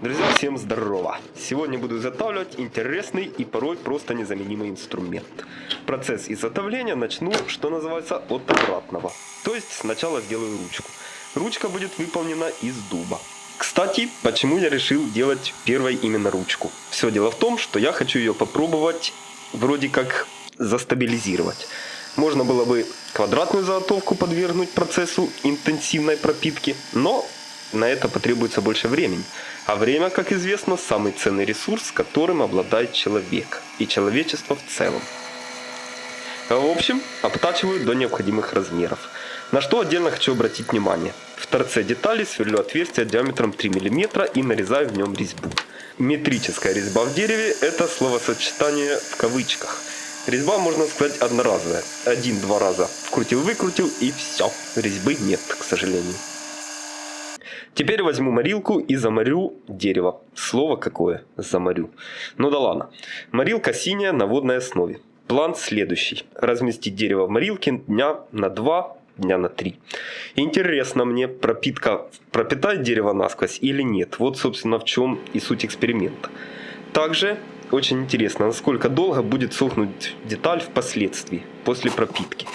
Друзья, всем здорово! Сегодня буду изготавливать интересный и порой просто незаменимый инструмент. Процесс изготовления начну, что называется, от обратного. То есть сначала сделаю ручку. Ручка будет выполнена из дуба. Кстати, почему я решил делать первой именно ручку? Все дело в том, что я хочу ее попробовать вроде как застабилизировать. Можно было бы квадратную заготовку подвергнуть процессу интенсивной пропитки, но на это потребуется больше времени. А время, как известно, самый ценный ресурс, которым обладает человек и человечество в целом. В общем, обтачиваю до необходимых размеров. На что отдельно хочу обратить внимание. В торце детали сверлю отверстие диаметром 3 мм и нарезаю в нем резьбу. Метрическая резьба в дереве – это словосочетание в кавычках. Резьба, можно сказать, одноразовая. Один-два раза вкрутил-выкрутил и все. Резьбы нет, к сожалению. Теперь возьму морилку и заморю дерево. Слово какое? Заморю. Ну да ладно. Морилка синяя на водной основе. План следующий. Разместить дерево в морилке дня на 2, дня на 3. Интересно мне, пропитка пропитает дерево насквозь или нет. Вот, собственно, в чем и суть эксперимента. Также очень интересно, насколько долго будет сохнуть деталь впоследствии, после пропитки.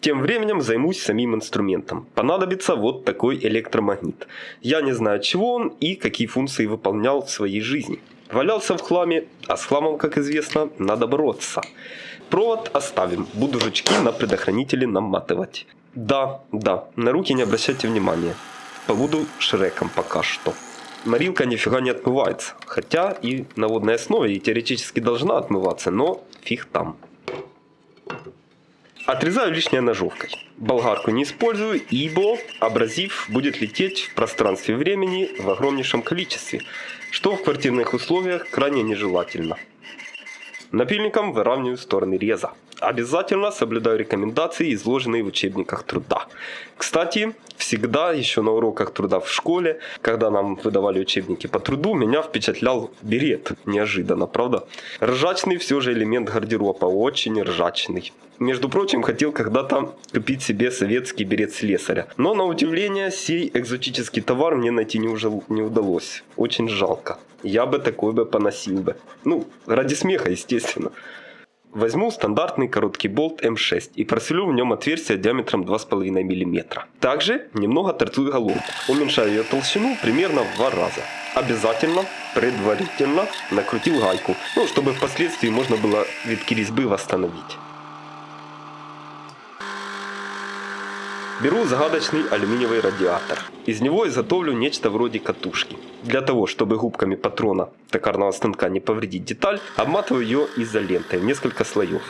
Тем временем займусь самим инструментом. Понадобится вот такой электромагнит. Я не знаю чего он и какие функции выполнял в своей жизни. Валялся в хламе, а с хламом, как известно, надо бороться. Провод оставим, буду жучки на предохранители наматывать. Да, да, на руки не обращайте внимания. Побуду шреком пока что. Морилка нифига не отмывается. Хотя и на водной основе и теоретически должна отмываться, но фиг там. Отрезаю лишнее ножовкой. Болгарку не использую, ибо абразив будет лететь в пространстве времени в огромнейшем количестве, что в квартирных условиях крайне нежелательно. Напильником выравниваю стороны реза. Обязательно соблюдаю рекомендации, изложенные в учебниках труда. Кстати, всегда еще на уроках труда в школе, когда нам выдавали учебники по труду, меня впечатлял берет. Неожиданно, правда? Ржачный все же элемент гардероба, очень ржачный. Между прочим, хотел когда-то купить себе советский берет слесаря. Но на удивление, сей экзотический товар мне найти не, уже, не удалось. Очень жалко. Я бы такой бы поносил бы. Ну, ради смеха, естественно. Возьму стандартный короткий болт М6 и просверлю в нем отверстие диаметром 2,5 мм. Также немного торцую головку. Уменьшаю ее толщину примерно в два раза. Обязательно, предварительно накрутил гайку, ну, чтобы впоследствии можно было витки резьбы восстановить. Беру загадочный алюминиевый радиатор. Из него изготовлю нечто вроде катушки. Для того, чтобы губками патрона токарного станка не повредить деталь, обматываю ее изолентой в несколько слоев.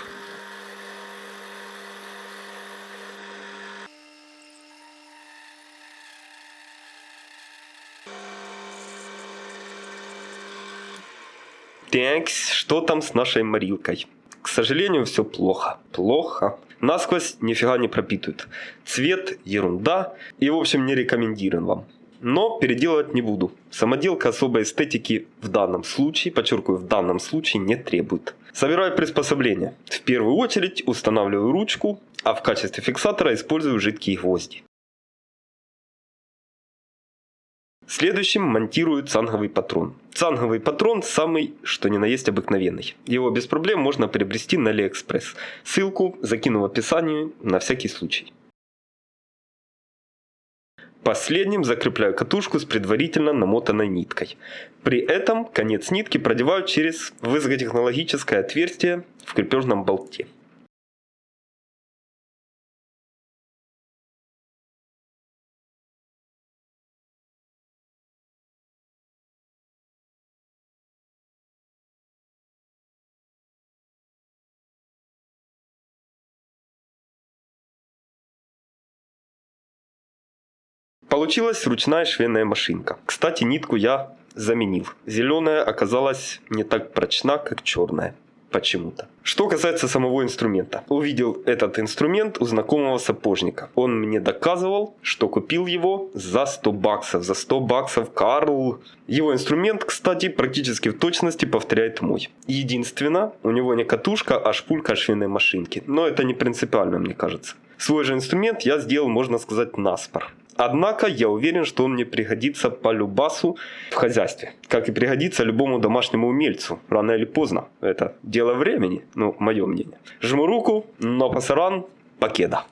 Так, что там с нашей морилкой? К сожалению, все плохо. Плохо. Насквозь нифига не пропитывает. Цвет ерунда и в общем не рекомендирован вам. Но переделывать не буду. Самоделка особой эстетики в данном случае, подчеркиваю, в данном случае не требует. Собираю приспособление. В первую очередь устанавливаю ручку, а в качестве фиксатора использую жидкие гвозди. Следующим монтирую цанговый патрон. Цанговый патрон самый, что ни на есть обыкновенный. Его без проблем можно приобрести на Алиэкспресс. Ссылку закину в описании на всякий случай. Последним закрепляю катушку с предварительно намотанной ниткой. При этом конец нитки продеваю через высокотехнологическое отверстие в крепежном болте. Получилась ручная швейная машинка. Кстати, нитку я заменил. Зеленая оказалась не так прочна, как черная. Почему-то. Что касается самого инструмента. Увидел этот инструмент у знакомого сапожника. Он мне доказывал, что купил его за 100 баксов. За 100 баксов Карл. Его инструмент, кстати, практически в точности повторяет мой. Единственное, у него не катушка, а шпулька швейной машинки. Но это не принципиально, мне кажется. Свой же инструмент я сделал, можно сказать, наспор. Однако я уверен, что он мне пригодится по любасу в хозяйстве. Как и пригодится любому домашнему умельцу. Рано или поздно. Это дело времени, ну, мое мнение. Жму руку, но пасаран, покеда.